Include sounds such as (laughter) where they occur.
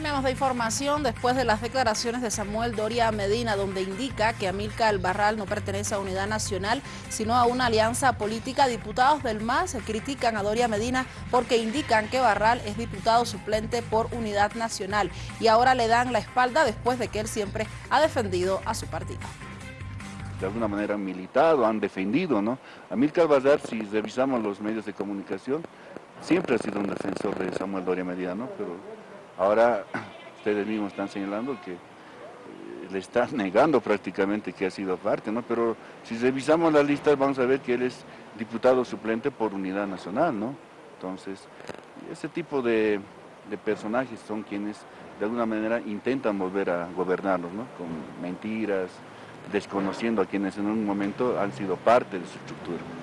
Cambiamos de información después de las declaraciones de Samuel Doria Medina, donde indica que Amilcar Barral no pertenece a Unidad Nacional, sino a una alianza política. Diputados del MAS critican a Doria Medina porque indican que Barral es diputado suplente por Unidad Nacional y ahora le dan la espalda después de que él siempre ha defendido a su partido de alguna manera han militado, han defendido, ¿no? Amilcar Barral, si revisamos los medios de comunicación, siempre ha sido un defensor de Samuel Doria Medina, ¿no? Pero Ahora (clears throat) ustedes mismos están señalando que eh, le están (laughs) negando prácticamente que ha sido parte, ¿no? Pero si revisamos las listas vamos a ver que él es diputado suplente por Unidad Nacional, ¿no? Entonces, ese tipo de, personajes son quienes de alguna manera intentan volver a gobernarnos, ¿no? Con mentiras, desconociendo a quienes en un momento han sido parte de su estructura.